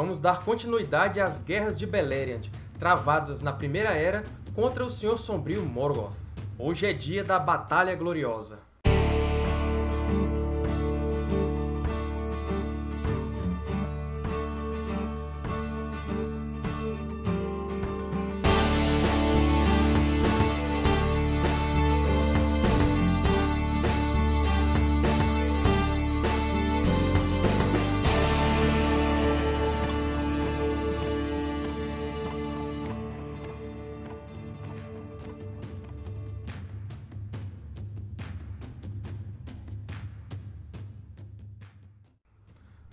vamos dar continuidade às Guerras de Beleriand, travadas na Primeira Era contra o Senhor Sombrio Morgoth. Hoje é dia da Batalha Gloriosa.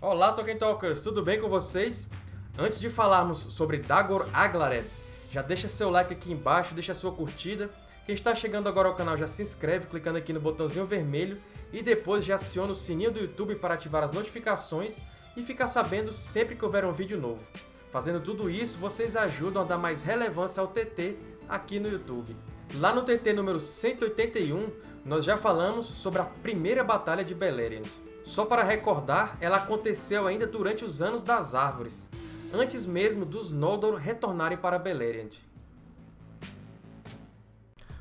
Olá, Tolkien Talkers! Tudo bem com vocês? Antes de falarmos sobre Dagor Aglareb, já deixa seu like aqui embaixo, deixa sua curtida. Quem está chegando agora ao canal já se inscreve clicando aqui no botãozinho vermelho e depois já aciona o sininho do YouTube para ativar as notificações e ficar sabendo sempre que houver um vídeo novo. Fazendo tudo isso, vocês ajudam a dar mais relevância ao TT aqui no YouTube. Lá no TT número 181, nós já falamos sobre a primeira Batalha de Beleriand. Só para recordar, ela aconteceu ainda durante os Anos das Árvores, antes mesmo dos Noldor retornarem para Beleriand.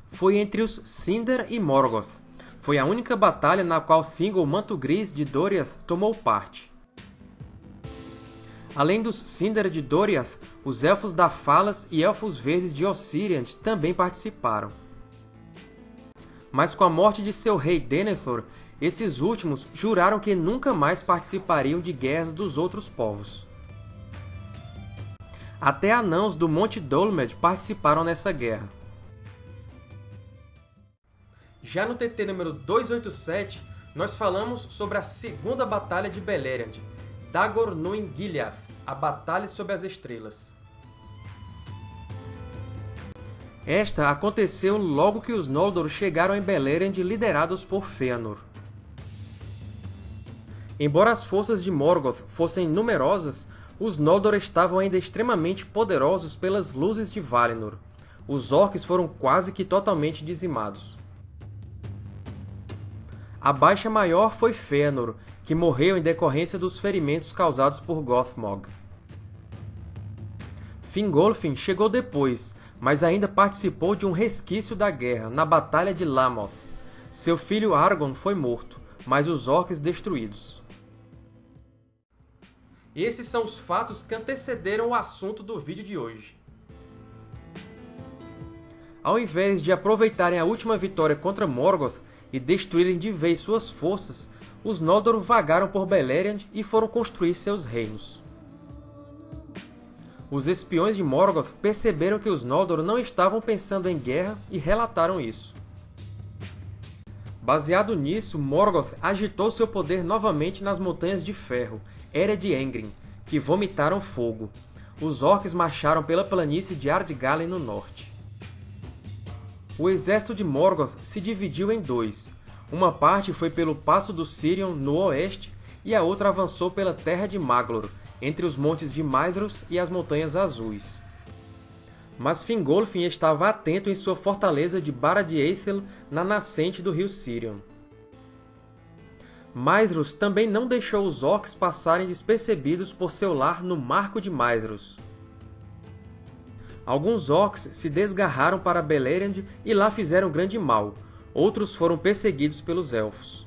Foi entre os Sindar e Morgoth. Foi a única batalha na qual Thingol Manto Gris de Doriath tomou parte. Além dos Sindar de Doriath, os Elfos da Falas e Elfos Verdes de Ossiriand também participaram. Mas com a morte de seu rei Denethor, esses últimos juraram que nunca mais participariam de guerras dos outros povos. Até anãos do Monte Dolomed participaram nessa guerra. Já no TT número 287, nós falamos sobre a Segunda Batalha de Beleriand, Dagor Nuin Gileath, a Batalha sob as Estrelas. Esta aconteceu logo que os Noldor chegaram em Beleriand liderados por Fëanor. Embora as forças de Morgoth fossem numerosas, os Noldor estavam ainda extremamente poderosos pelas luzes de Valinor. Os Orcs foram quase que totalmente dizimados. A baixa maior foi Fëanor, que morreu em decorrência dos ferimentos causados por Gothmog. Fingolfin chegou depois, mas ainda participou de um resquício da guerra, na Batalha de Lamoth. Seu filho Argon foi morto, mas os Orcs destruídos. Esses são os fatos que antecederam o assunto do vídeo de hoje. Ao invés de aproveitarem a última vitória contra Morgoth e destruírem de vez suas forças, os Noldor vagaram por Beleriand e foram construir seus reinos. Os espiões de Morgoth perceberam que os Noldor não estavam pensando em guerra e relataram isso. Baseado nisso, Morgoth agitou seu poder novamente nas Montanhas de Ferro era de Engrim, que vomitaram fogo. Os Orcs marcharam pela planície de Ardgalen no norte. O exército de Morgoth se dividiu em dois. Uma parte foi pelo Passo do Sirion, no oeste, e a outra avançou pela Terra de Maglor, entre os montes de Maedhros e as Montanhas Azuis. Mas Fingolfin estava atento em sua fortaleza de Barad-Eithel, na nascente do rio Sirion. Maedhros também não deixou os Orcs passarem despercebidos por seu lar no Marco de Maedhros. Alguns Orcs se desgarraram para Beleriand e lá fizeram grande mal, outros foram perseguidos pelos Elfos.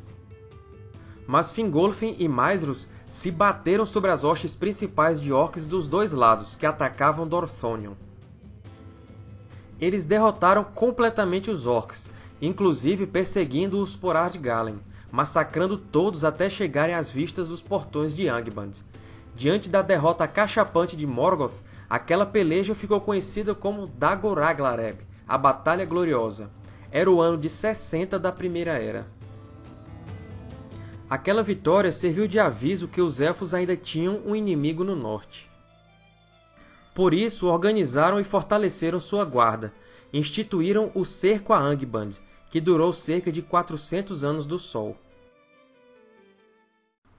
Mas Fingolfin e Maedhros se bateram sobre as hostes principais de Orcs dos dois lados, que atacavam Dorthonion. Eles derrotaram completamente os Orcs, inclusive perseguindo-os por Ardgalen, massacrando todos até chegarem às vistas dos portões de Angband. Diante da derrota cachapante de Morgoth, aquela peleja ficou conhecida como Dagor Aglareb, a Batalha Gloriosa. Era o ano de 60 da Primeira Era. Aquela vitória serviu de aviso que os Elfos ainda tinham um inimigo no norte. Por isso, organizaram e fortaleceram sua guarda, instituíram o Cerco a Angband, que durou cerca de 400 anos do Sol.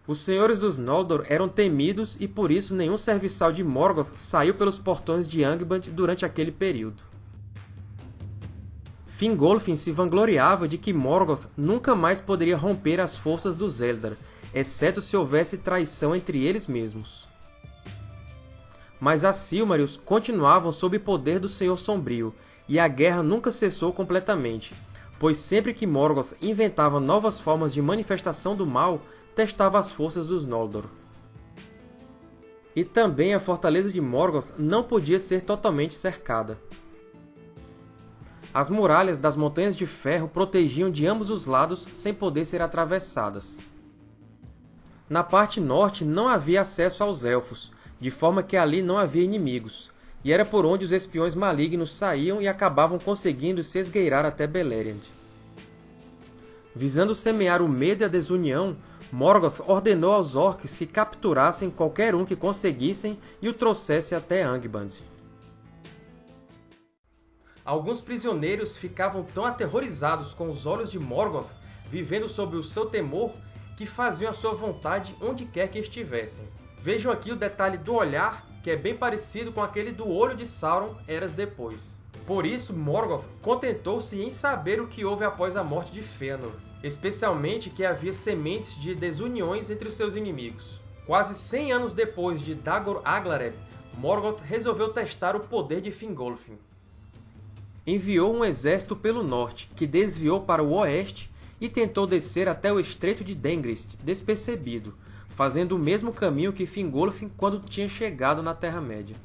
Os Senhores dos Noldor eram temidos e por isso nenhum serviçal de Morgoth saiu pelos portões de Angband durante aquele período. Fingolfin se vangloriava de que Morgoth nunca mais poderia romper as forças dos Eldar, exceto se houvesse traição entre eles mesmos. Mas as Silmarils continuavam sob poder do Senhor Sombrio, e a guerra nunca cessou completamente, pois sempre que Morgoth inventava novas formas de manifestação do mal, testava as forças dos Noldor. E também a fortaleza de Morgoth não podia ser totalmente cercada. As muralhas das Montanhas de Ferro protegiam de ambos os lados sem poder ser atravessadas. Na parte norte não havia acesso aos Elfos, de forma que ali não havia inimigos, e era por onde os espiões malignos saíam e acabavam conseguindo se esgueirar até Beleriand. Visando semear o medo e a desunião, Morgoth ordenou aos Orcs que capturassem qualquer um que conseguissem e o trouxesse até Angband. Alguns prisioneiros ficavam tão aterrorizados com os olhos de Morgoth, vivendo sob o seu temor, que faziam a sua vontade onde quer que estivessem. Vejam aqui o detalhe do olhar, que é bem parecido com aquele do olho de Sauron eras depois. Por isso, Morgoth contentou-se em saber o que houve após a morte de Fëanor, especialmente que havia sementes de desuniões entre os seus inimigos. Quase 100 anos depois de Dagor Aglareb, Morgoth resolveu testar o poder de Fingolfin. Enviou um exército pelo norte, que desviou para o oeste e tentou descer até o Estreito de Dengrist, despercebido, fazendo o mesmo caminho que Fingolfin quando tinha chegado na Terra-média.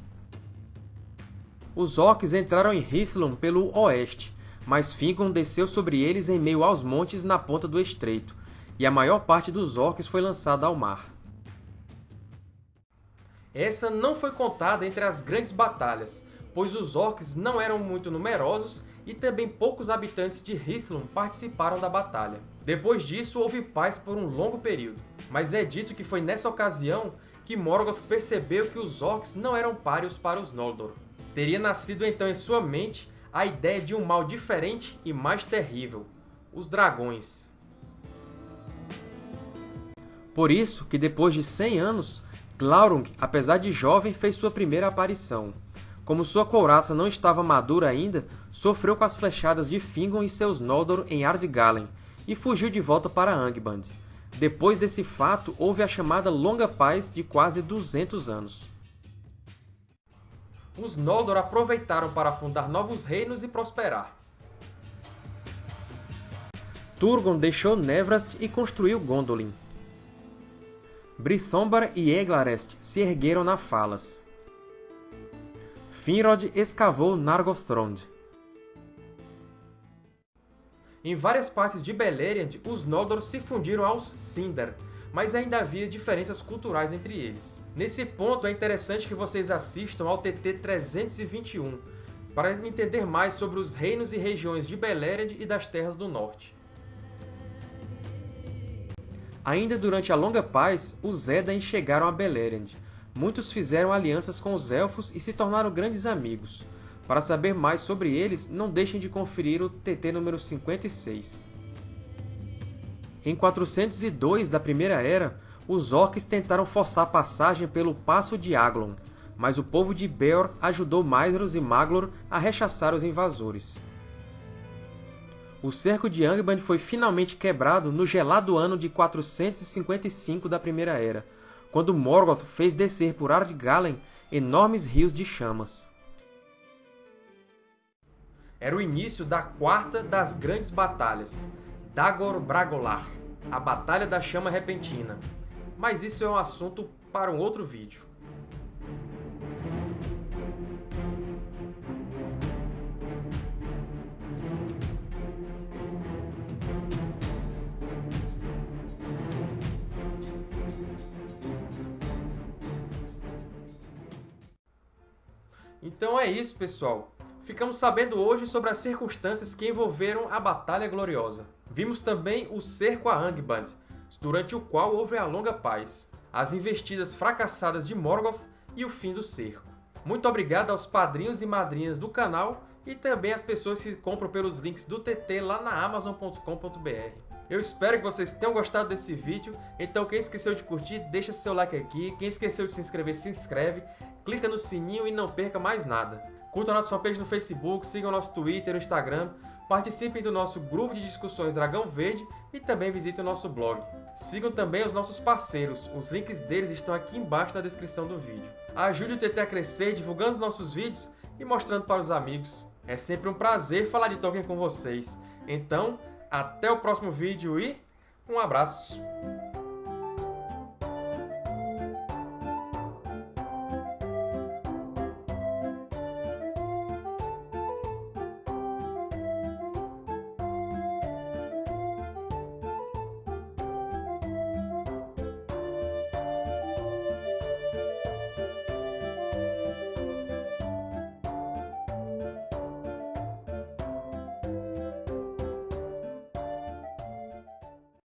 Os Orcs entraram em Hithlum pelo oeste, mas Fingon desceu sobre eles em meio aos montes na ponta do estreito, e a maior parte dos Orcs foi lançada ao mar. Essa não foi contada entre as grandes batalhas, pois os Orcs não eram muito numerosos e também poucos habitantes de Hithlum participaram da batalha. Depois disso, houve paz por um longo período, mas é dito que foi nessa ocasião que Morgoth percebeu que os Orcs não eram páreos para os Noldor. Teria nascido então em sua mente a ideia de um mal diferente e mais terrível, os dragões. Por isso que depois de 100 anos, Glaurung, apesar de jovem, fez sua primeira aparição. Como sua couraça não estava madura ainda, sofreu com as flechadas de Fingon e seus Noldor em Ardgalen, e fugiu de volta para Angband. Depois desse fato, houve a chamada Longa Paz de quase 200 anos os Noldor aproveitaram para fundar novos reinos e prosperar. Turgon deixou Nevrast e construiu Gondolin. Brithombor e Eglarest se ergueram na Falas. Finrod escavou Nargothrond. Em várias partes de Beleriand, os Noldor se fundiram aos Sindar, mas ainda havia diferenças culturais entre eles. Nesse ponto, é interessante que vocês assistam ao TT 321, para entender mais sobre os reinos e regiões de Beleriand e das Terras do Norte. Ainda durante a Longa Paz, os Edain chegaram a Beleriand. Muitos fizeram alianças com os Elfos e se tornaram grandes amigos. Para saber mais sobre eles, não deixem de conferir o TT número 56. Em 402 da Primeira Era, os Orcs tentaram forçar passagem pelo Passo de Aglon, mas o povo de Beor ajudou Maedhros e Maglor a rechaçar os invasores. O cerco de Angband foi finalmente quebrado no gelado ano de 455 da Primeira Era, quando Morgoth fez descer por Ardgalen enormes rios de chamas. Era o início da quarta das grandes batalhas, Dagor Bragolar, a Batalha da Chama Repentina. Mas isso é um assunto para um outro vídeo. Então é isso, pessoal. Ficamos sabendo hoje sobre as circunstâncias que envolveram a Batalha Gloriosa. Vimos também o cerco a Angband, durante o qual houve a longa paz, as investidas fracassadas de Morgoth e o fim do cerco. Muito obrigado aos padrinhos e madrinhas do canal e também às pessoas que compram pelos links do TT lá na Amazon.com.br. Eu espero que vocês tenham gostado desse vídeo, então quem esqueceu de curtir, deixa seu like aqui, quem esqueceu de se inscrever, se inscreve, clica no sininho e não perca mais nada. Curtam a nossa fanpage no Facebook, sigam nosso Twitter e Instagram, Participem do nosso grupo de discussões Dragão Verde e também visitem o nosso blog. Sigam também os nossos parceiros, os links deles estão aqui embaixo na descrição do vídeo. Ajude o TT a crescer divulgando os nossos vídeos e mostrando para os amigos. É sempre um prazer falar de Tolkien com vocês. Então, até o próximo vídeo e um abraço!